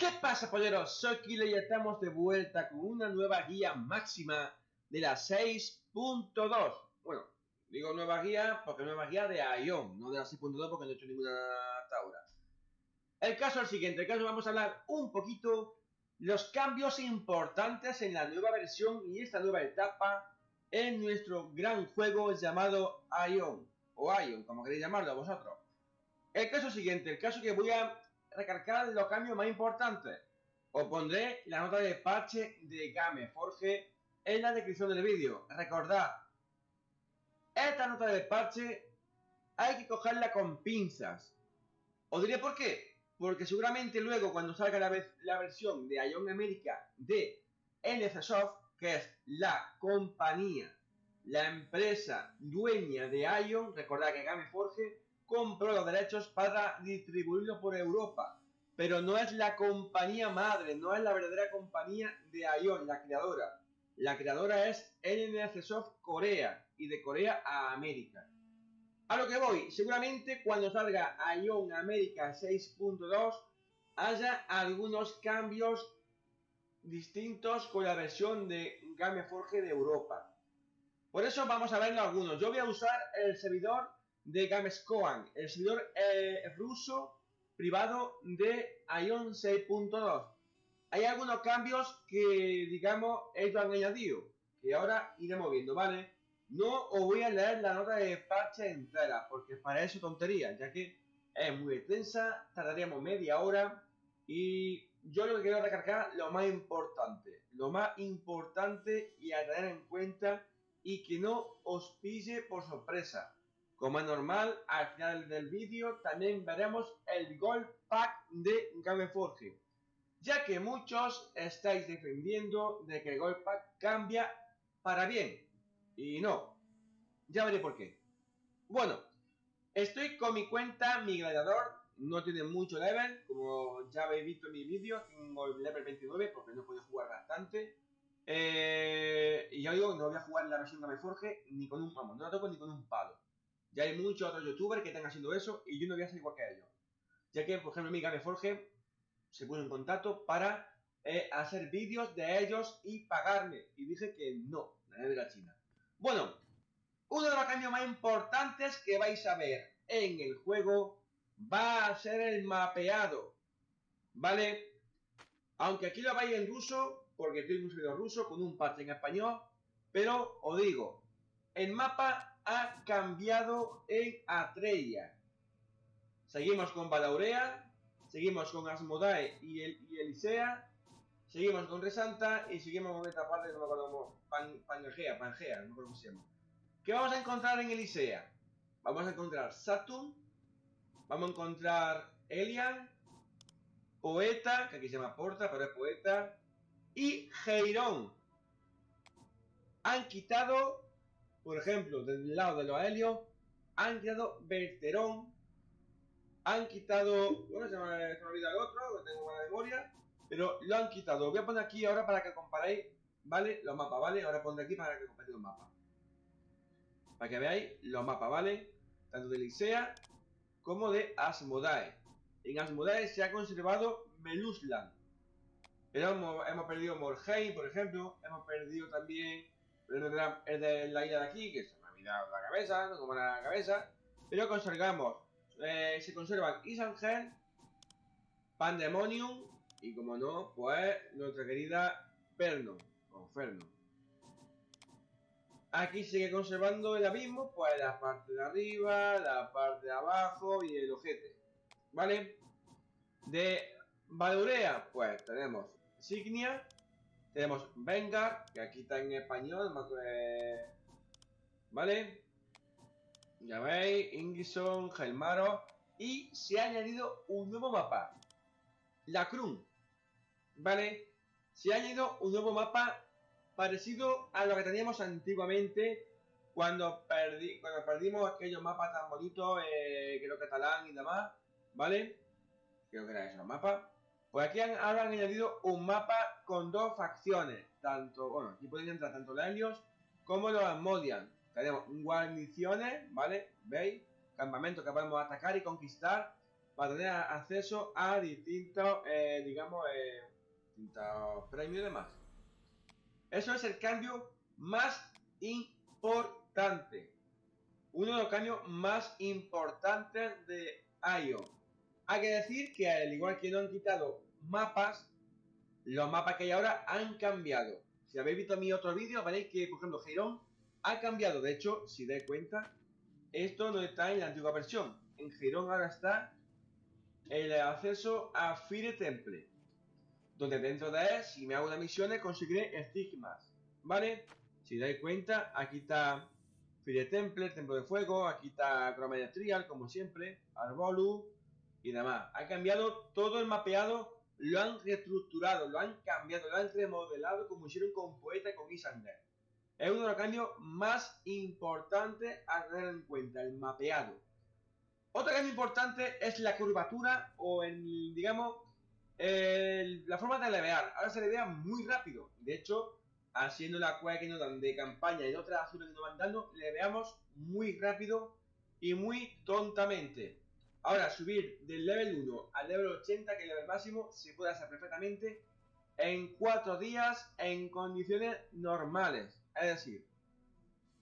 ¿Qué pasa, polleros? Soy Kilo y estamos de vuelta con una nueva guía máxima de la 6.2. Bueno, digo nueva guía porque nueva guía de Ion, no de la 6.2 porque no he hecho ninguna hasta ahora. El caso es el siguiente, el caso vamos a hablar un poquito los cambios importantes en la nueva versión y esta nueva etapa en nuestro gran juego llamado Ion, o Ion, como queréis llamarlo vosotros. El caso siguiente, el caso que voy a recargar los cambios más importantes. Os pondré la nota de parche de Game Forge en la descripción del vídeo. Recordad, esta nota de parche hay que cogerla con pinzas. Os diré por qué. Porque seguramente luego cuando salga la, versión de Ion America de NCSoft, que es la compañía, la empresa dueña de Ion, recordad que Game Forge compró los derechos para distribuirlo por Europa. Pero no es la compañía madre, no es la verdadera compañía de Ion, la creadora. La creadora es NNC Soft Corea y de Corea a América. A lo que voy, seguramente cuando salga Ion América 6.2 haya algunos cambios distintos con la versión de Gameforge de Europa. Por eso vamos a ver algunos. Yo voy a usar el servidor de Gamescoan, el servidor eh, ruso privado de Ion 6.2. Hay algunos cambios que, digamos, ellos han añadido, que ahora iremos viendo, ¿vale? No os voy a leer la nota de parche entera, porque para eso tontería, ya que es muy extensa, tardaríamos media hora y yo lo que quiero recargar lo más importante, lo más importante y a tener en cuenta y que no os pille por sorpresa. Como es normal, al final del vídeo también veremos el Gold Pack de Gameforge, ya que muchos estáis defendiendo de que el Gold Pack cambia para bien, y no. Ya veré por qué. Bueno, estoy con mi cuenta, mi gladiador, no tiene mucho level, como ya habéis visto en mi vídeo, tengo el level 29 porque no puedo jugar bastante. Eh, y ya digo, no voy a jugar la versión Gameforge ni con un, vamos, no la toco ni con un palo. Ya hay muchos otros youtubers que están haciendo eso y yo no voy a ser igual que ellos. Ya que, por ejemplo, mi Game Forge se puso en contacto para eh, hacer vídeos de ellos y pagarme. Y dije que no, la de la China. Bueno, uno de los cambios más importantes que vais a ver en el juego va a ser el mapeado. ¿Vale? Aunque aquí lo vais en ruso, porque estoy en un servidor ruso con un parche en español, pero os digo, el mapa ha cambiado en Atreya. Seguimos con Balaurea, seguimos con Asmodae y, el, Elisea, seguimos con Resanta y seguimos con esta parte no me acuerdo Pan, Pangea, Pangea, no me cómo. ¿Qué vamos a encontrar en Elisea? Vamos a encontrar Saturn, vamos a encontrar Elian, Poeta, que aquí se llama Porta, pero es Poeta, y Geirón. Han quitado por ejemplo, del lado de los helios, han quitado Berterón, han quitado, bueno, se me, ha olvidado el otro, que tengo buena memoria, pero lo han quitado. Voy a poner aquí ahora para que comparéis, ¿vale? Los mapas, ¿vale? Ahora pondré aquí para que comparéis los mapas. Para que veáis los mapas, ¿vale? Tanto de Licea como de Asmodae. En Asmodae se ha conservado Melusland. Pero hemos, hemos perdido Morheim, por ejemplo. Hemos perdido también el de la isla de aquí, que se me ha olvidado la cabeza, no como la cabeza. Pero conservamos, eh, se conservan Isangel, Pandemonium y como no, pues nuestra querida Perno, o Ferno. Aquí sigue conservando el abismo, pues la parte de arriba, la parte de abajo y el ojete. ¿Vale? De Valurea, pues tenemos Signia, tenemos Vengar, que aquí está en español, ¿vale? Ya veis, Ingison, Gelmaro. Y se ha añadido un nuevo mapa. La. ¿Vale? Se ha añadido un nuevo mapa parecido a lo que teníamos antiguamente cuando, cuando perdimos aquellos mapas tan bonitos, eh, que lo catalán y demás, ¿vale? Creo que era ese mapa. Pues aquí han, ahora han añadido un mapa con dos facciones. Tanto, bueno, aquí pueden entrar tanto los Helios como los Asmodian. Tenemos guarniciones, ¿vale? ¿Veis? Campamentos que podemos atacar y conquistar para tener acceso a distintos, eh, digamos, eh, distintos premios y demás. Eso es el cambio más importante. Uno de los cambios más importantes de IO. Hay que decir que al igual que no han quitado mapas, los mapas que hay ahora han cambiado. Si habéis visto mi otro vídeo, veréis que, por ejemplo, Girón ha cambiado. De hecho, si dais cuenta, esto no está en la antigua versión. En Girón ahora está el acceso a Fire Temple, donde dentro de él, si me hago una misión, conseguiré estigmas, ¿vale? Si dais cuenta, aquí está Fire Temple, Templo de Fuego, aquí está Chroma Trial, como siempre, Arbolu y demás. Ha cambiado todo el mapeado, lo han reestructurado, lo han cambiado, lo han remodelado como hicieron con Poeta y con Isander. Es uno de los cambios más importantes a tener en cuenta, el mapeado. Otro cambio importante es la curvatura o el, digamos, la forma de levear. Ahora se levea muy rápido. De hecho, haciendo la cueva que nos dan de campaña y otras azules que nos van dando, leveamos muy rápido y muy tontamente. Ahora, subir del level 1 al level 80, que es el level máximo, se puede hacer perfectamente en 4 días en condiciones normales. Es decir,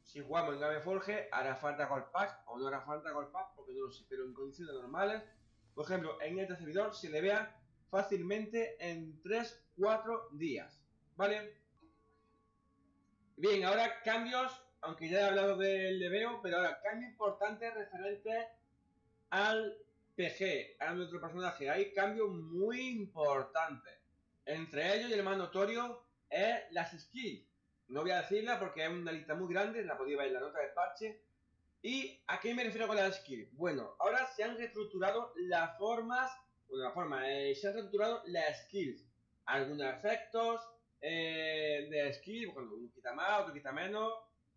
si jugamos en Game Forge, hará falta Gold Pack o no hará falta Gold Pack, porque no lo sé, pero en condiciones normales, por ejemplo, en este servidor se le vea fácilmente en 3-4 días, ¿vale? Bien, ahora cambios, aunque ya he hablado del leveo, pero ahora cambio importante referente al PG, a nuestro personaje. Hay cambios muy importantes. Entre ellos, y el más notorio, es las skills. No voy a decirla porque es una lista muy grande, la podéis ver en la nota de parche. ¿Y a qué me refiero con las skills? Bueno, ahora se han reestructurado las formas, bueno, la forma, eh, se han reestructurado las skills. Algunos efectos eh, de skills, bueno, uno quita más, otro quita menos,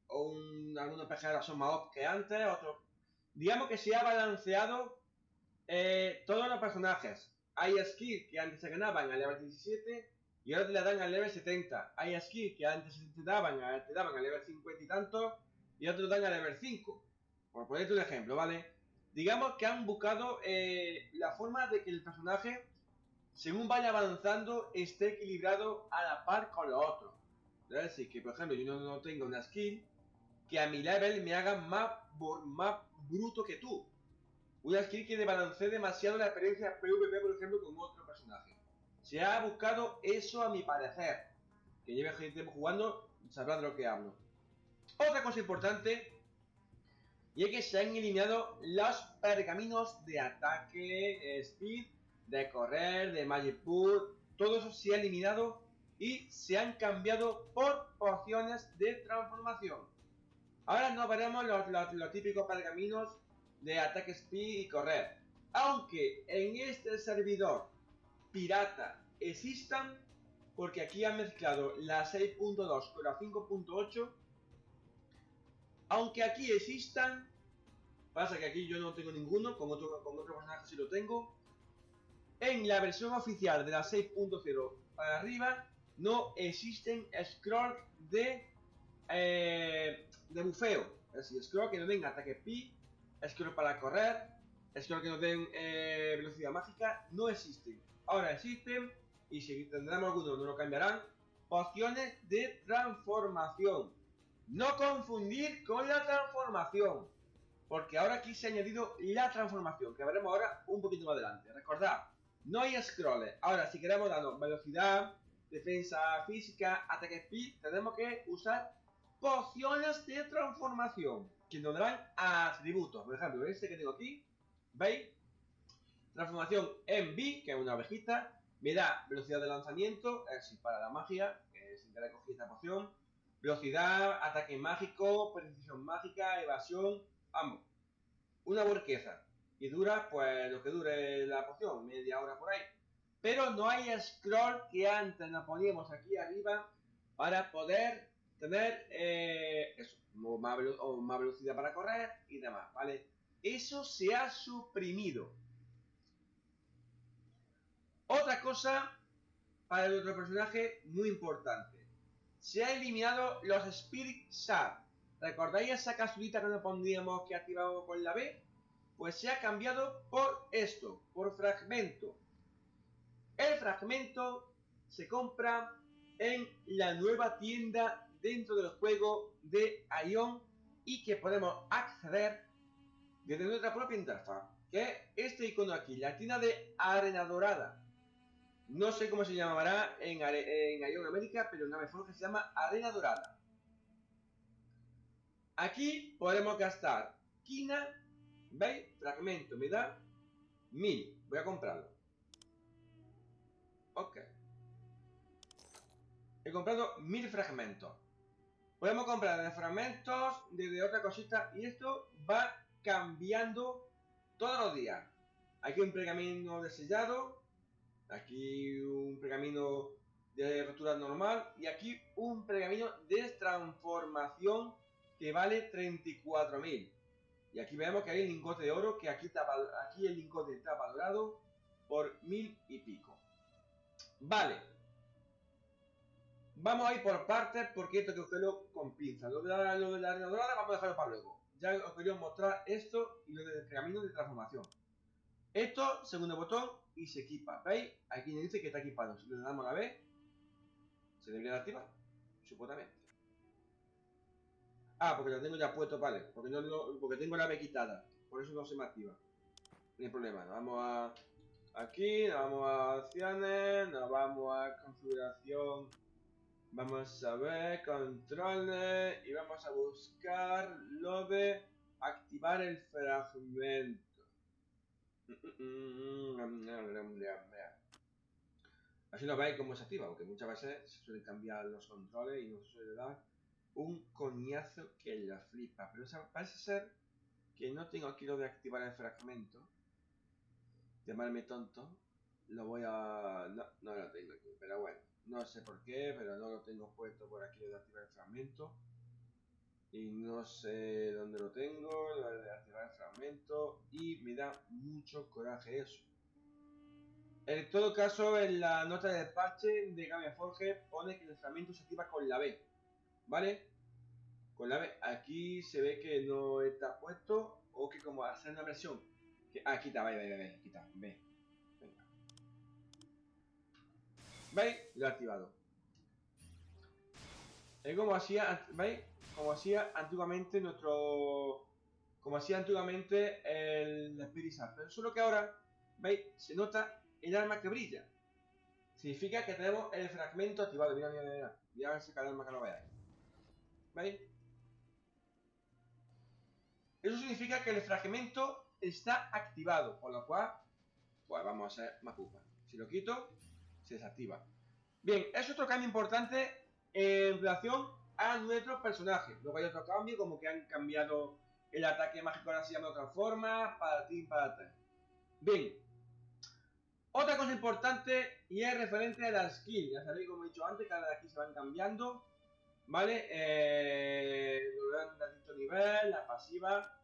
o un, algunos PG son más que antes, otros... Digamos que se ha balanceado eh, todos los personajes. Hay skills que antes se ganaban al level 17 y ahora te la dan al level 70. Hay skills que antes te daban, te daban al level 50 y tanto, y otros dan al level 5. Por ponerte un ejemplo, ¿vale? Digamos que han buscado eh, la forma de que el personaje, según vaya avanzando, esté equilibrado a la par con los otros. Es decir, que por ejemplo yo no, tengo una skill que a mi level me haga más, más bruto que tú. Una skill que balancee demasiado la experiencia PvP, por ejemplo, con otro personaje. Se ha buscado eso a mi parecer. Que lleve tiempo jugando, sabrá de lo que hablo. Otra cosa importante, y es que se han eliminado los pergaminos de ataque, speed, de correr, de magic pool, todo eso se ha eliminado y se han cambiado por pociones de transformación. Ahora no veremos los, los típicos pergaminos de ataque speed y correr. Aunque en este servidor pirata existan, porque aquí han mezclado la 6.2 con la 5.8. Aunque aquí existan, pasa que aquí yo no tengo ninguno, con otro, con otro personaje sí lo tengo. En la versión oficial de la 6.0 para arriba, no existen scroll de, eh, de bufeo. Es decir, scroll que no den ataque pi, scroll para correr, scroll que no den eh, velocidad mágica, no existen. Ahora existen y si tendremos alguno no lo cambiarán, pociones de transformación. No confundir con la transformación, porque ahora aquí se ha añadido la transformación, que veremos ahora un poquito más adelante. Recordad, no hay scrolls. Ahora, si queremos darnos velocidad, defensa física, ataque speed, tenemos que usar pociones de transformación, que nos darán atributos. Por ejemplo, este que tengo aquí, ¿veis? Transformación en B, que es una ovejita, me da velocidad de lanzamiento, es decir, para la magia, que sin querer cogí esta poción, velocidad, ataque mágico, precisión mágica, evasión, ambos. Una burqueza. Y dura, pues, lo que dure la poción, media hora por ahí. Pero no hay scroll que antes nos poníamos aquí arriba para poder tener eh, eso, más, más velocidad para correr y demás, ¿vale? Eso se ha suprimido. Otra cosa para nuestro personaje muy importante. Se ha eliminado los Spirit Shard. ¿Recordáis esa casulita que nos pondríamos que activábamos con la B? pues se ha cambiado por esto, por fragmento. El fragmento se compra en la nueva tienda dentro del juego de Ion y que podemos acceder desde nuestra propia interfaz, que es este icono aquí, la tienda de Arena Dorada. No sé cómo se llamará en, en Ion América, pero en Ameforge se llama Arena Dorada. Aquí podemos gastar quina, ¿veis? Fragmento, me da 1000. Voy a comprarlo. Ok. He comprado 1000 fragmentos. Podemos comprar de fragmentos, de, otra cosita, y esto va cambiando todos los días. Aquí un pergamino de sellado, aquí un pergamino de rotura normal, y aquí un pergamino de transformación que vale 34.000. Y aquí vemos que hay el lingote de oro, que aquí, está, aquí el lingote está valorado por mil y pico. Vale. Vamos a ir por partes porque esto hay que cogerlo con pinzas. Lo de la, lo de la arena dorada vamos a dejarlo para luego. Ya os quería mostrar esto y lo del camino de transformación. Esto, segundo botón, y se equipa. ¿Veis? Aquí me dice que está equipado. Si le damos la B, se debería de activar. Supuestamente. Ah, porque lo tengo ya puesto, vale. Porque, no, porque tengo la B quitada. Por eso no se me activa. No hay problema. Nos vamos a... Aquí, nos vamos a opciones, nos vamos a configuración. Vamos a ver controles y vamos a buscar lo de activar el fragmento. Así lo veis cómo se activa, aunque muchas veces se suelen cambiar los controles y no se suele dar un coñazo que la flipa. Pero parece ser que no tengo aquí lo de activar el fragmento. Llamarme tonto. Lo voy a... No, no lo tengo aquí, pero bueno. No sé por qué, pero no lo tengo puesto por aquí de activar el fragmento. Y no sé dónde lo tengo, lo de activar el fragmento. Y me da mucho coraje eso. En todo caso, en la nota de parche de Game Forge pone que el fragmento se activa con la B. ¿Vale? Con la B. Aquí se ve que no está puesto o que como hacer una versión. Que, ah, quita, ve, ve, quita, ve. Venga. ¿Veis? Lo he activado. Es como hacía, ¿veis? Como hacía antiguamente nuestro... Como hacía antiguamente el Spirit Pero solo que ahora, ¿veis? Se nota el arma que brilla. Significa que tenemos el fragmento activado. Mira, mira, mira. Voy a ver si arma que lo veáis. ¿Veis? Eso significa que el fragmento está activado, por lo cual, pues vamos a hacer Makupa. Si lo quito, desactiva. Bien, es otro cambio importante en relación a nuestro personaje. Luego hay otro cambio, como que han cambiado el ataque mágico, ahora se llama de otra forma, para ti, para ti. Bien. Otra cosa importante y es referente a la skill. Ya sabéis, como he dicho antes, cada de aquí se van cambiando. ¿Vale? Eh, nivel, la pasiva.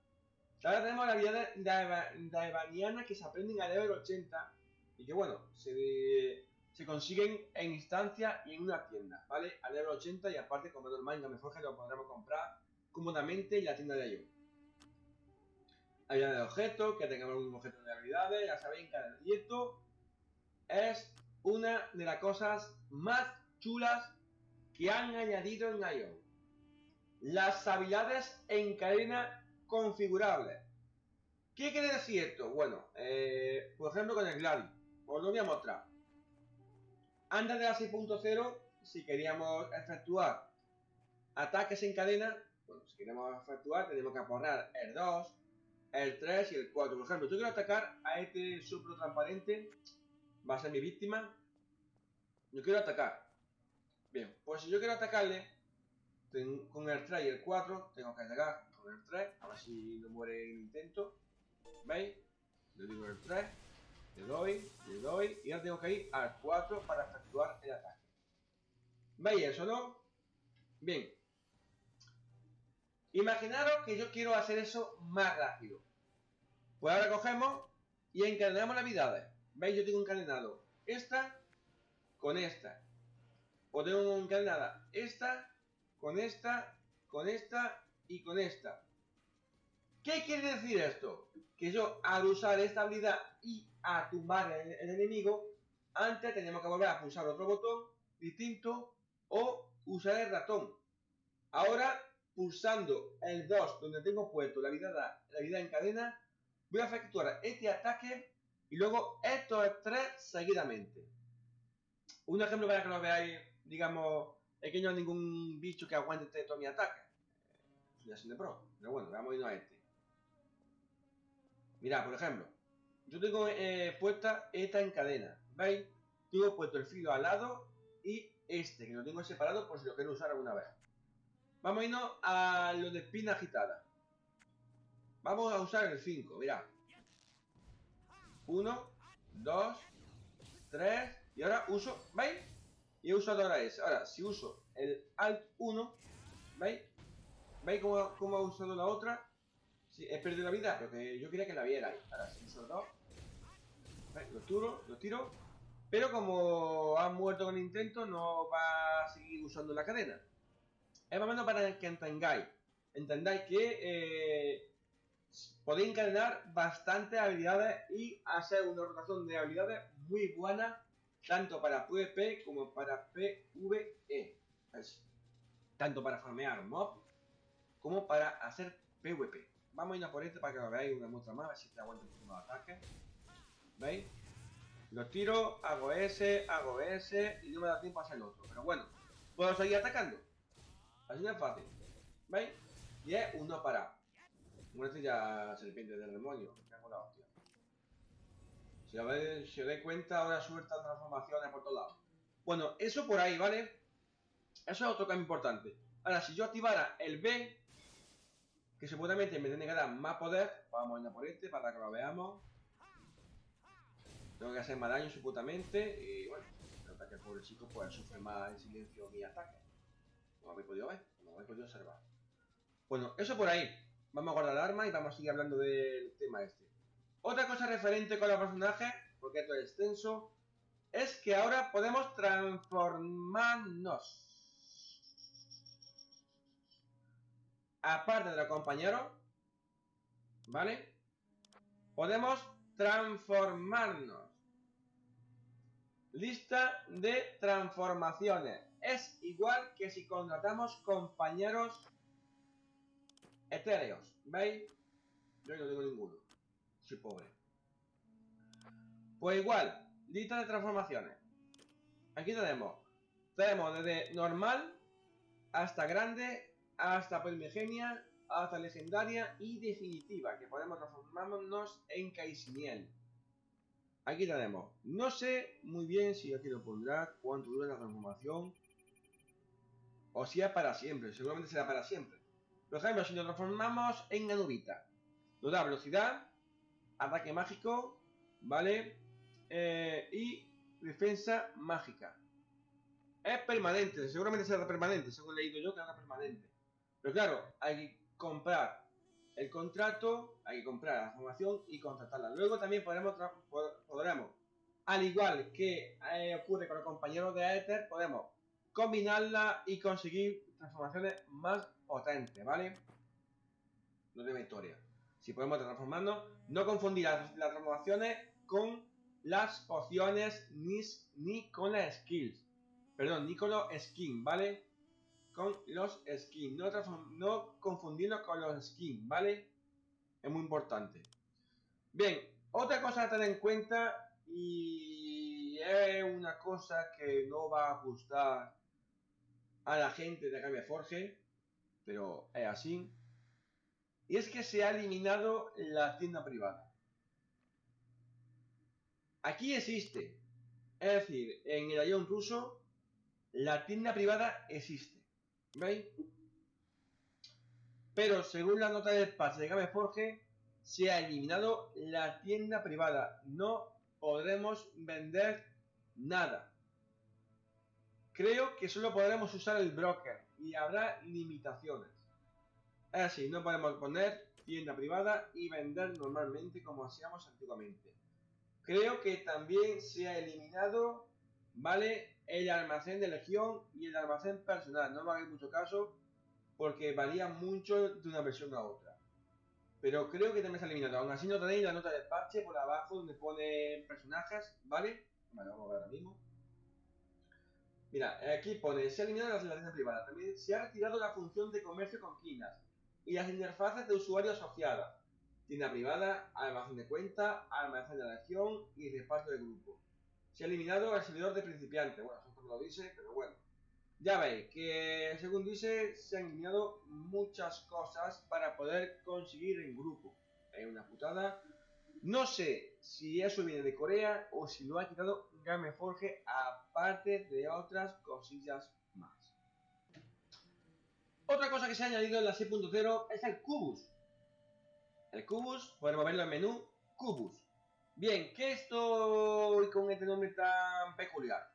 Ahora tenemos la habilidad de Evaniana que se aprenden a level 80 y que bueno, se, se consiguen en instancia y en una tienda, ¿vale? A level 80 y aparte como normal en mejor que lo podremos comprar cómodamente en la tienda de ellos. Habilidad de objetos, que tengamos un objeto de habilidades, ya sabéis, y esto es una de las cosas más chulas que han añadido en IO. Las habilidades en cadena configurables. ¿Qué quiere decir esto? Bueno, eh, por ejemplo con el Gladys. Os lo voy a mostrar. Antes de la 6.0, si queríamos efectuar ataques en cadena, bueno, si queremos efectuar, tenemos que aporrar el 2, el 3 y el 4. Por ejemplo, yo quiero atacar a este supro transparente, va a ser mi víctima. Yo quiero atacar. Bien, pues si yo quiero atacarle con el 3 y el 4, tengo que atacar con el 3, a ver si no muere el intento. ¿Veis? Le digo el 3, le doy, le doy, y ahora tengo que ir al 4 para efectuar el ataque. ¿Veis eso, no? Bien. Imaginaros que yo quiero hacer eso más rápido. Pues ahora cogemos y encadenamos las habilidades. ¿Veis? Yo tengo encadenado esta con esta podemos encadenada esta, con esta, con esta y con esta. ¿Qué quiere decir esto? Que yo al usar esta habilidad y a tumbar el, enemigo, antes tenemos que volver a pulsar otro botón distinto o usar el ratón. Ahora, pulsando el 2 donde tengo puesto la vida, la vida en cadena, voy a efectuar este ataque y luego estos tres seguidamente. Un ejemplo para que lo veáis, digamos, es que no hay ningún bicho que aguante todo mi ataque. Es de pro. Pero bueno, vamos a irnos a este. Mirad, por ejemplo, yo tengo eh, puesta esta en cadena. ¿Veis? Tengo puesto el filo al lado y este, que lo tengo separado por si lo quiero usar alguna vez. Vamos a irnos a lo de espina agitada. Vamos a usar el 5, mirad. 1, 2, 3, y ahora uso, ¿veis? Y he usado ahora ese. Ahora, si uso el Alt 1, ¿veis? ¿Veis cómo, cómo, ha usado la otra? Sí, he perdido la vida, pero que yo quería que la viera. Ahora, si uso el 2, ¿veis? Lo tiro, lo tiro. Pero como ha muerto con intento, no va a seguir usando la cadena. Es más o menos para que entendáis. Entendáis que eh, podéis encadenar bastantes habilidades y hacer una rotación de habilidades muy buena, tanto para PvP como para PvE. tanto para farmear mobs como para hacer PvP. Vamos a ir a por este para que lo veáis una muestra más, a ver si te aguanta el ataque. ¿Veis? Lo tiro, hago ese, hago ese y no me da tiempo a hacer el otro. Pero bueno, puedo seguir atacando. Así de fácil. ¿Veis? Y es uno para. Muerte ya serpiente del demonio. Me la hostia. Si, si os dais cuenta, ahora suelta transformaciones por todos lados. Bueno, eso por ahí, ¿vale? Eso es otro cambio importante. Ahora, si yo activara el B, que seguramente me tiene que dar más poder, vamos a ir a por este para que lo veamos. Tengo que hacer más daño supuestamente y bueno, nota que el pobre chico pues sufre más en silencio mi ataque. Como habéis podido ver, como habéis podido observar. Bueno, eso por ahí. Vamos a guardar el arma y vamos a seguir hablando del tema este. Otra cosa referente con los personajes, porque esto es extenso, es que ahora podemos transformarnos. Aparte de los compañeros, ¿vale? Podemos transformarnos. Lista de transformaciones. Es igual que si contratamos compañeros etéreos. ¿Veis? Yo no tengo ninguno. Soy pobre. Pues igual, lista de transformaciones. Aquí tenemos. Tenemos desde normal hasta grande, hasta primigenia, hasta legendaria y definitiva, que podemos transformarnos en Kaisiniel. Aquí tenemos. No sé muy bien si aquí lo pondrá, cuánto dura la transformación. O si es para siempre, seguramente será para siempre. Por ejemplo, si nos transformamos en Anubita, nos da velocidad, ataque mágico, ¿vale? Eh, y defensa mágica. Es permanente, seguramente será permanente, según he leído yo que era permanente. Pero claro, hay que comprar el contrato, hay que comprar la formación y contratarla. Luego también podremos, podremos al igual que eh, ocurre con los compañeros de Aether, podemos combinarla y conseguir transformaciones más potentes, ¿vale? No de victoria. Si podemos transformarnos, no confundir las, transformaciones con las pociones ni, ni con las skills. Perdón, ni con los skins, ¿vale? Con los skins. No, no confundirlos con los skins, ¿vale? Es muy importante. Bien, otra cosa a tener en cuenta y es una cosa que no va a gustar a la gente de Academia Forge, pero es así. Y es que se ha eliminado la tienda privada. Aquí existe. Es decir, en el Ion ruso, la tienda privada existe. ¿Veis? Pero según la nota del patch de Game Forge, se ha eliminado la tienda privada. No podremos vender nada. Creo que solo podremos usar el broker y habrá limitaciones. Es así, no podemos poner tienda privada y vender normalmente como hacíamos antiguamente. Creo que también se ha eliminado, ¿vale? El almacén de legión y el almacén personal. No me hagáis mucho caso porque varía mucho de una versión a otra. Pero creo que también se ha eliminado. Aún así no tenéis la nota del parche por abajo donde pone personajes, ¿vale? Vale, vamos a ver ahora mismo. Mira, aquí pone, se ha eliminado la relación privada. También se ha retirado la función de comercio con quinas y las interfaces de usuario asociadas. Tienda privada, almacén de cuenta, almacén de región y reparto de grupo. Se ha eliminado el servidor de principiante. Bueno, eso lo dice, pero bueno. Ya veis que, según dice, se han eliminado muchas cosas para poder conseguir en grupo. Es una putada. No sé si eso viene de Corea o si lo ha quitado Gameforge aparte de otras cosillas más. Otra cosa que se ha añadido en la 6.0 es el Cubus. El Cubus, podemos verlo en menú, Cubus. Bien, ¿qué estoy con este nombre tan peculiar?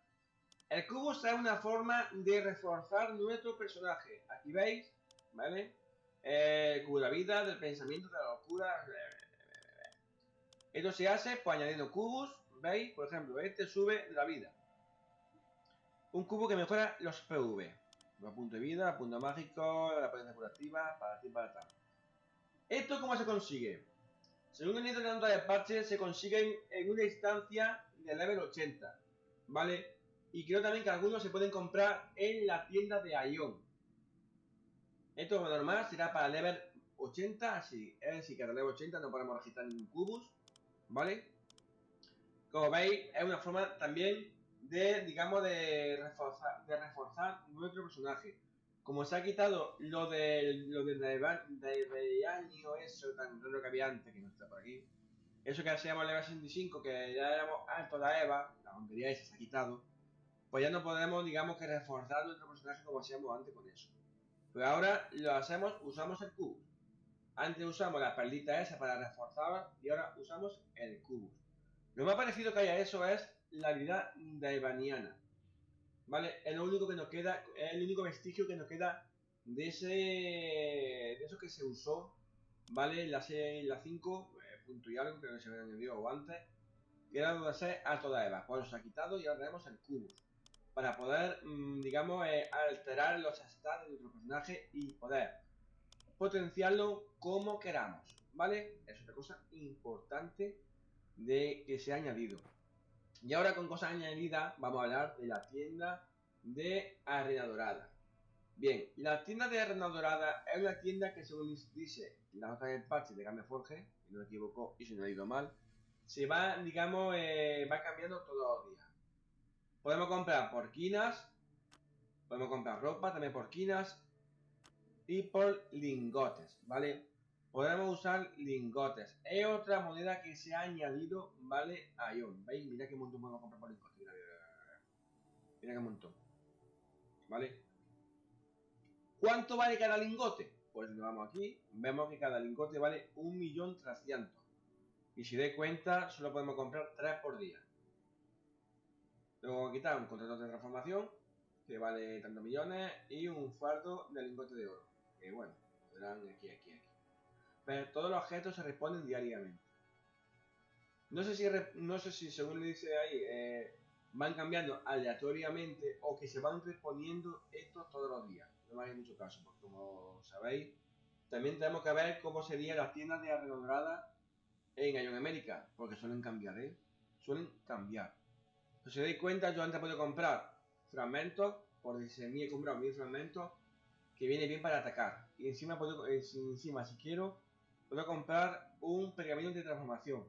El Cubus es una forma de reforzar nuestro personaje. Aquí veis, ¿vale? El cubo de la vida, del pensamiento, de la locura. Esto se hace pues añadiendo cubos, ¿veis? Por ejemplo, este sube la vida. Un cubo que mejora los PV. Los puntos de vida, punto mágico, la potencia curativa, para ti, para tal. ¿Esto cómo se consigue? Según el nota de parche, se consiguen en una instancia de level 80, ¿vale? Y creo también que algunos se pueden comprar en la tienda de Ion. Esto como normal será para level 80, así es decir, que a level 80 no podemos registrar ningún cubos, ¿vale? Como veis, es una forma también de, digamos, de reforzar, de reforzar nuestro personaje. Como se ha quitado lo del lo del de año, eso tan raro que había antes, que no está por aquí. Eso que hacíamos level 65, que ya éramos alto la Eva, la tontería esa se ha quitado. Pues ya no podemos, digamos, que reforzar nuestro personaje como hacíamos antes con eso. Pero ahora lo hacemos, usamos el cubo. Antes usamos la perlita esa para reforzar y ahora usamos el cubo. Lo más parecido que haya eso es la habilidad de Evaniana. ¿Vale? Es lo único que nos queda, es el único vestigio que nos queda de ese. de eso que se usó, ¿vale? La 6, la 5, eh, punto y algo, creo que se había añadido antes, que era donde se a toda Eva. Pues se ha quitado y ahora tenemos el cubo. Para poder, mm, digamos, eh, alterar los stats de nuestro personaje y poder potenciarlo como queramos, ¿vale? Es otra cosa importante de que se ha añadido. Y ahora con cosas añadidas vamos a hablar de la tienda de Arena Dorada. Bien, la tienda de Arena Dorada es una tienda que según dice la nota del parche de Game Forge, si no me equivoco y si no he ido mal, se va, digamos, eh, va cambiando todos los días. Podemos comprar por quinas, podemos comprar ropa también por quinas y por lingotes, ¿vale? Podemos usar lingotes. Es otra moneda que se ha añadido, ¿vale? A Ion. ¿Veis? Mira qué montón podemos comprar por lingotes. Mira, qué montón. ¿Vale? ¿Cuánto vale cada lingote? Pues nos vamos aquí. Vemos que cada lingote vale 1.300.000. Y si de cuenta, solo podemos comprar 3 por día. Luego quitar un contrato de transformación, que vale tantos millones, y un fardo de lingote de oro. Que bueno, serán aquí, aquí, aquí. Pero todos los objetos se responden diariamente. No sé si, no sé si según le dice ahí, eh, van cambiando aleatoriamente o que se van respondiendo estos todos los días. No me hagáis mucho caso, porque como sabéis, también tenemos que ver cómo serían las tiendas de arreglo en Ion América, porque suelen cambiar, ¿eh? Suelen cambiar. Si os dais cuenta, yo antes puedo comprar fragmentos, por si he comprado mil fragmentos, que viene bien para atacar. Y encima puedo, eh, encima si quiero, puedo comprar un pergamino de transformación.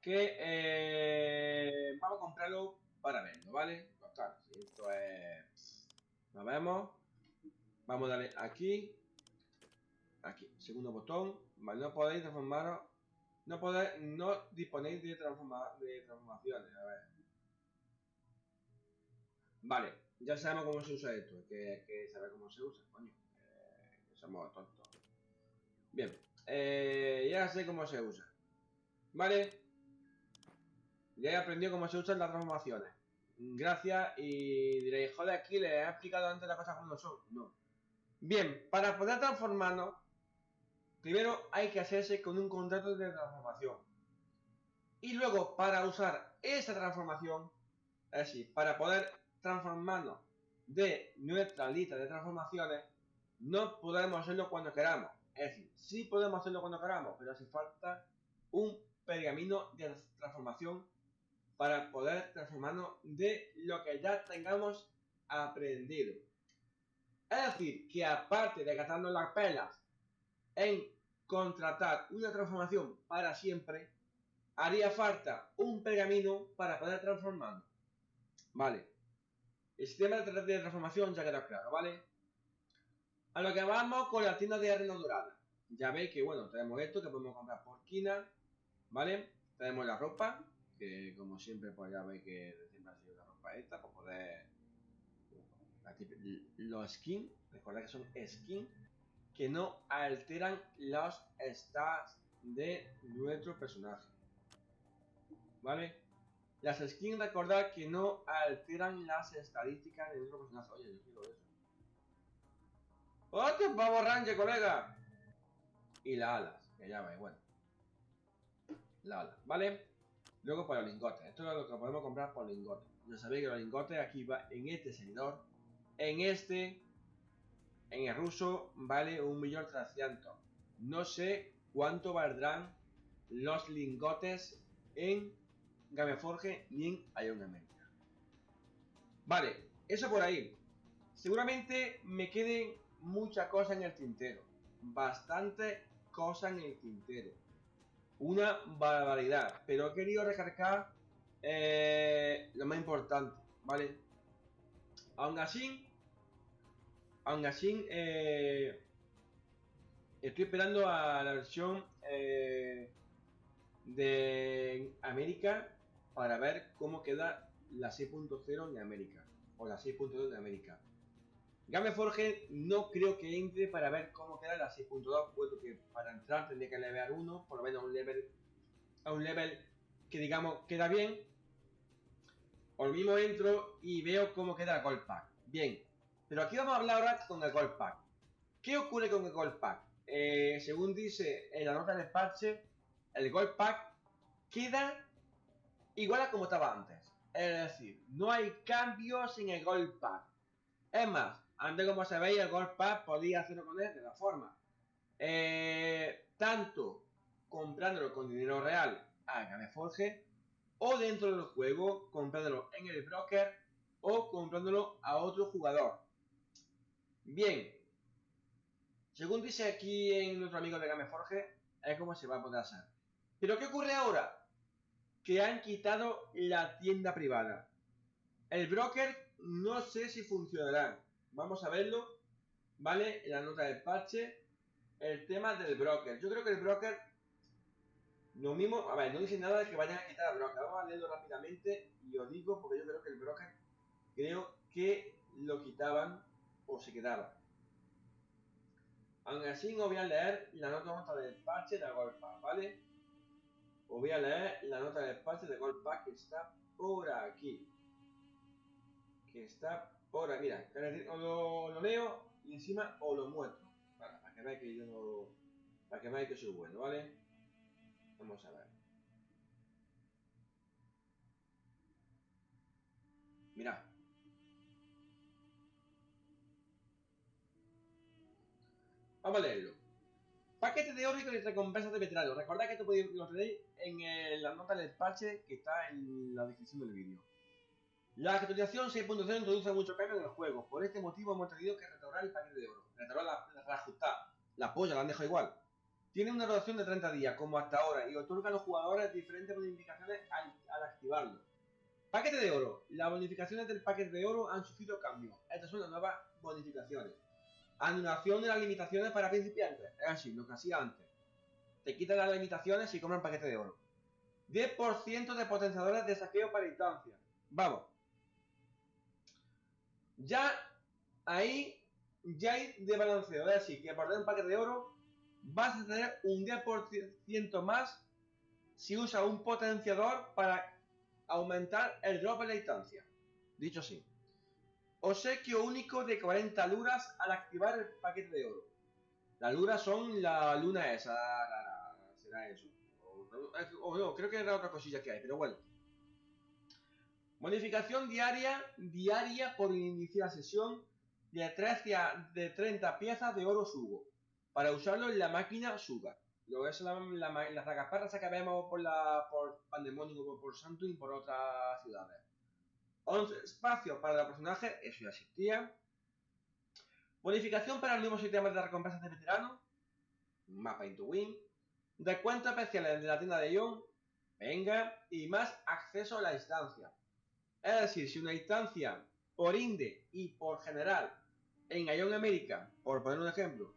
Que eh, vamos a comprarlo para verlo, ¿vale? esto es... Lo vemos. Vamos a darle aquí. Aquí, segundo botón. No podéis transformaros. No podéis, no disponéis de, transforma, de transformaciones. A ver. Vale, ya sabemos cómo se usa esto. que, que saber cómo se usa, coño. Eh, somos tontos. Bien, eh, ya sé cómo se usa. ¿Vale? Ya he aprendido cómo se usan las transformaciones. Gracias y diréis, joder, aquí le he explicado antes las cosas como son. No. Bien, para poder transformarnos, primero hay que hacerse con un contrato de transformación. Y luego, para usar esa transformación, es decir, para poder transformarnos de nuestra lista de transformaciones, no podemos hacerlo cuando queramos Es decir, sí podemos hacerlo cuando queramos, pero hace falta un pergamino de transformación para poder transformarnos de lo que ya tengamos aprendido. Es decir, que aparte de gastarnos las pelas en contratar una transformación para siempre, haría falta un pergamino para poder transformarnos. Vale. El sistema de transformación ya queda claro, ¿vale? A lo que vamos con la tienda de arena dorada. Ya veis que, bueno, tenemos esto que podemos comprar por quina, ¿vale? Tenemos la ropa, que como siempre, pues ya veis que siempre ha sido la ropa esta, para poder... Los skins, recordad que son skins que no alteran los stats de nuestro personaje. ¿Vale? Las skins recordad que no alteran las estadísticas de nuestro personaje. Oye, yo quiero eso. ¡Hostia, pavo ranger, colega! Y las alas, que ya veis, bueno. Las alas, ¿vale? Luego para los lingotes. Esto es lo que podemos comprar por lingotes. Ya sabéis que los lingotes aquí va en este servidor. En este en el ruso vale 1.300.000. No sé cuánto valdrán los lingotes en Gameforge ni en Ion America. Vale, eso por ahí. Seguramente me queden muchas cosas en el tintero. Bastante cosas en el tintero. Una barbaridad. Pero he querido recargar eh, lo más importante, ¿vale? Aún así, Aún así, eh, estoy esperando a la versión eh, de América para ver cómo queda la 6.0 en América o la 6.2 de América. Gameforge no creo que entre para ver cómo queda la 6.2, puesto que para entrar tendría que levear uno, por lo menos un level, a un level que digamos queda bien. O mismo entro y veo cómo queda el Gold Pack. Bien, pero aquí vamos a hablar ahora con el Gold Pack. ¿Qué ocurre con el Gold Pack? Eh, según dice en la nota del parche, el Gold Pack queda igual a como estaba antes. Es decir, no hay cambios en el Gold Pack. Es más, antes como sabéis, el Gold Pack podía hacerlo con él de la forma. Eh, tanto comprándolo con dinero real a Gameforge o dentro del juego comprándolo en el broker o comprándolo a otro jugador. Bien. Según dice aquí en nuestro amigo de Gameforge, es como se va a poder hacer. Pero ¿qué ocurre ahora? Que han quitado la tienda privada. El broker no sé si funcionará. Vamos a verlo. ¿Vale? La nota del parche. El tema del broker. Yo creo que el broker... Lo mismo... A ver, no dice nada de que vayan a quitar el broker. Vamos a leerlo rápidamente. Y os digo porque yo creo que el broker... Creo que lo quitaban o se quedaba. Aún así os voy a leer la nota del parche de Golpa, ¿vale? Os voy a leer la nota del parche de Golpa que está por aquí. Que está aquí, mira, lo, lo leo y encima os lo muestro. para que veáis que yo no... Para que veáis que soy bueno, ¿vale? Vamos a ver. Mirad. Vamos a leerlo. Paquete de oro y recompensas de veterano. Recordad que esto lo tenéis en la nota del parche que está en la descripción del vídeo. La actualización 6.0 introduce muchos cambios en el juego. Por este motivo hemos tenido que restaurar el paquete de oro. Restaurar la, reajustar. La polla la han dejado igual. Tiene una duración de 30 días, como hasta ahora, y otorga a los jugadores diferentes bonificaciones al, activarlo. Paquete de oro. Las bonificaciones del paquete de oro han sufrido cambios. Estas son las nuevas bonificaciones. Anulación de las limitaciones para principiantes. Es así, lo que hacía antes. Te quitan las limitaciones y compran paquete de oro. 10% de potenciadores de saqueo para instancia. Vamos. Ya ahí ya hay de balanceo. Es así, que tener un paquete de oro vas a tener un 10% más si usas un potenciador para aumentar el drop en la instancia. Dicho así. Obsequio único de 40 luras al activar el paquete de oro. Las luras son la luna esa, será eso. O, no, creo que era otra cosilla que hay, pero bueno. Bonificación diaria, diaria por iniciar sesión de, 13 de 30 piezas de oro subo. para usarlo en la máquina Suga. Lo que es la, la, las ragaparras que vemos por, la, por Pandemonium, por, por y por otras ciudades. 11 espacios para los personajes, eso ya existía. Bonificación para el nuevo sistema de recompensas de veteranos. Mapa into win. Descuentos especiales de la tienda de Ion. Venga. Y más acceso a la instancia. Es decir, si una instancia por Inde y por general en Ion América, por poner un ejemplo,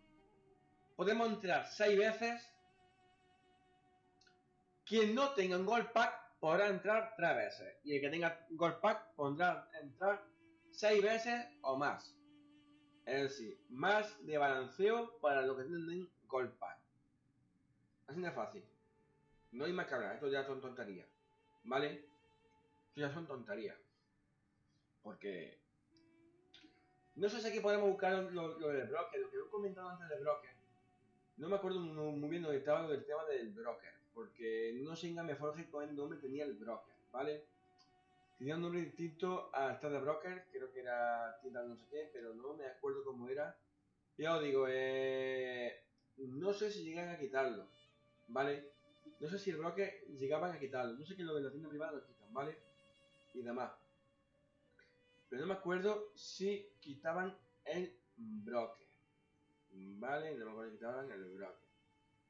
podemos entrar 6 veces. Quien no tenga un Gold Pack podrá entrar 3 veces. Y el que tenga Gold Pack podrá entrar 6 veces o más. Es decir, más de balanceo para los que tienen Gold Pack. Así de fácil. No hay más que esto ya son tonterías. ¿Vale? Ya son tonterías. Porque... No sé si aquí podemos buscar lo, del broker, lo que he comentado antes del broker. No me acuerdo muy, bien dónde estaba lo del tema del broker. Porque no sé en Game Forge con el nombre tenía el broker, ¿vale? Tenía un nombre distinto a de broker, creo que era tienda no sé qué, pero no me acuerdo cómo era. Ya os digo, eh, no sé si llegan a quitarlo, ¿vale? No sé si el broker llegaban a quitarlo, no sé que lo de la tienda privada quitan, ¿vale? Y demás. Pero no me acuerdo si quitaban el broker, ¿vale? No me acuerdo si quitaban el broker.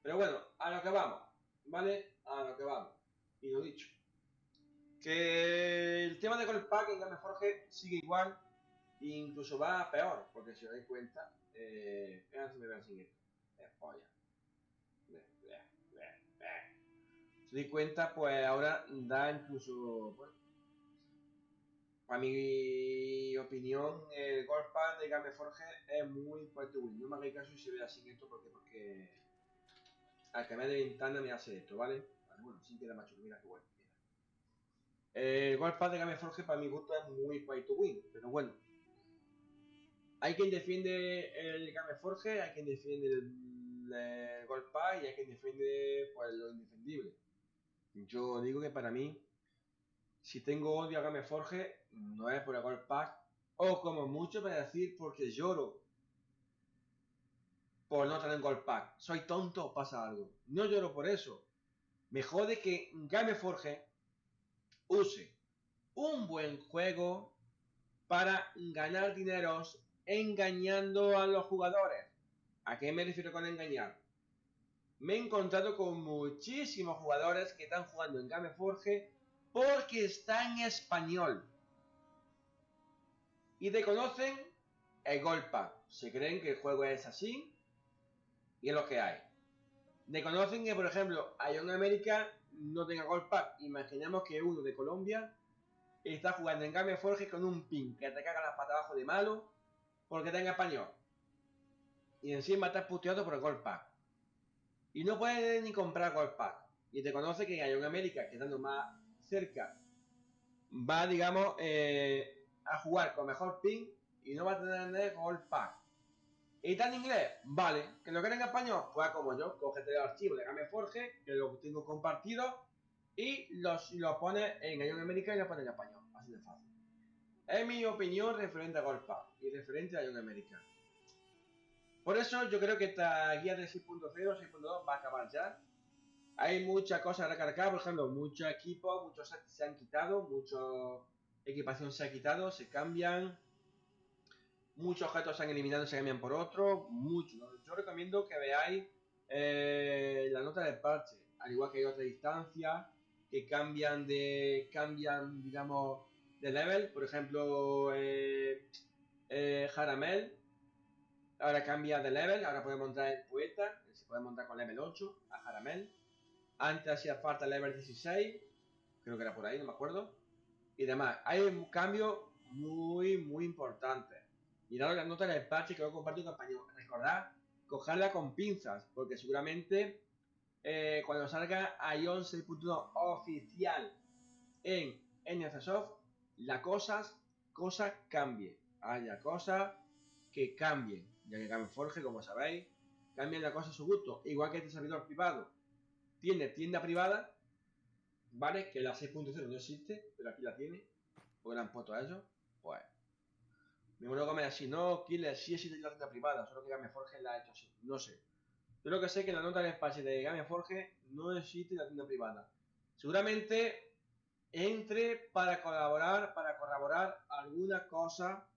Pero bueno, a lo que vamos, ¿vale? A lo que vamos. Y lo dicho. Que el tema de Gold Pack en Game sigue igual, e incluso va peor, porque si os dais cuenta, eh, me vean sin es polla. Si os dais cuenta, pues ahora da incluso, bueno, para mi opinión, el Pack de Game Forge es muy fuerte No me hagáis caso si se vea sin esto, porque, porque al cambiar de ventana me hace esto, ¿vale? bueno, sin queda macho, mira qué bueno. El Gold Pass de Game Forge para mi gusto es muy pay win, pero bueno. Hay quien defiende el Game Forge, hay quien defiende el, Gold Pass y hay quien defiende pues, lo indefendible. Yo digo que para mí, si tengo odio a Game Forge, no es por el Pass, o como mucho para decir porque lloro por no tener Gold Pack. Soy tonto pasa algo. No lloro por eso. Me jode que Game Forge use un buen juego para ganar dineros engañando a los jugadores. ¿A qué me refiero con engañar? Me he encontrado con muchísimos jugadores que están jugando en Game Forge porque está en español. Y desconocen el golpa. Se creen que el juego es así y es lo que hay. Desconocen que, por ejemplo, Ion América no tenga Gold Pack, imaginemos que uno de Colombia está jugando en Game Forge con un pin que te caga las patas abajo de malo porque en español. Y encima está puteado por el Gold Pack. Y no puede ni comprar Gold Pack. Y te conoce que Ion América, que estando más cerca, va, digamos, eh, a jugar con mejor pin y no va a tener Gold Pack. ¿Y en inglés? Vale. ¿Que lo quiera en español? Pues como yo, cógete el archivo de Game Forge, que lo tengo compartido, y los, lo pone en Ion América y lo pone en español. Así de fácil. Es mi opinión referente a Golpa y referente a Ion América. Por eso yo creo que esta guía de 6.0, 6.2 va a acabar ya. Hay muchas cosas a recargar, por ejemplo, muchos equipos, muchos sets se han quitado, mucha equipación se ha quitado, se cambian Muchos objetos se han eliminado se cambian por otros. Muchos. Yo recomiendo que veáis eh, la nota del parche. Al igual que hay otras instancias que cambian de. cambian, digamos, de level. Por ejemplo, eh, eh, Jaramel. Ahora cambia de level. Ahora podemos montar el poeta. Se puede montar con level 8 a Jaramel. Antes hacía falta level 16. Creo que era por ahí, no me acuerdo. Y demás. Hay un cambio muy, muy importante. Mirad las notas del parche que a compartir con español. Recordad, cogerla con pinzas, porque seguramente eh, cuando salga Ion 6.1 oficial en NFSoft, la cosa, cosa cambie. Haya cosas que cambien. Ya que Game Forge, como sabéis, cambien la cosa a su gusto. Igual que este servidor privado tiene tienda privada, ¿vale? Que la 6.0 no existe, pero aquí la tiene. Porque la han puesto a ellos. Pues me luego me así, no, Killer, sí existe la tienda privada, solo que Game Forge la ha hecho así. No sé. Yo lo que sé que en la nota del espacio de Game Forge no existe la tienda privada. Seguramente entre para colaborar, para corroborar alguna cosa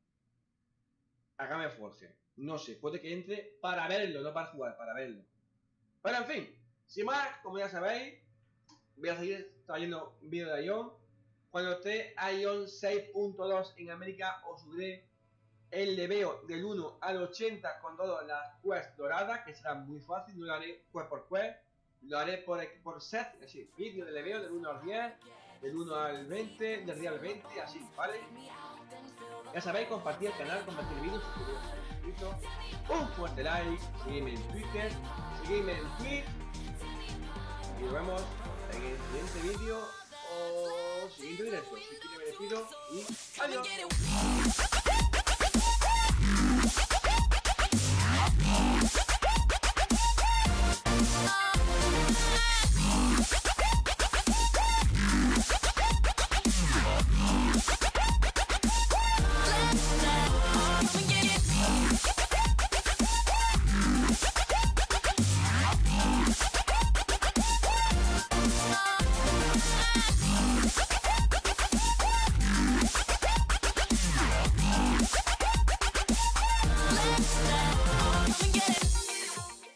a Game Forge. No sé, puede que entre para verlo, no para jugar, para verlo. Pero en fin, sin más, como ya sabéis, voy a seguir trayendo vídeos de Ion. Cuando esté Ion 6.2 en América, os subiré el leveo del 1 al 80 con todas las quests doradas, que será muy fácil, no lo haré quest por quest, lo haré por, por set, es decir, vídeo de leveo del 1 al 10, del 1 al 20, del día al 20, así, ¿vale? Ya sabéis, compartir el canal, compartir el vídeo, suscribiros un fuerte like, seguidme en Twitter, seguidme en Twitch, y nos vemos en el siguiente vídeo o siguiente directo. Así que me despido y adiós.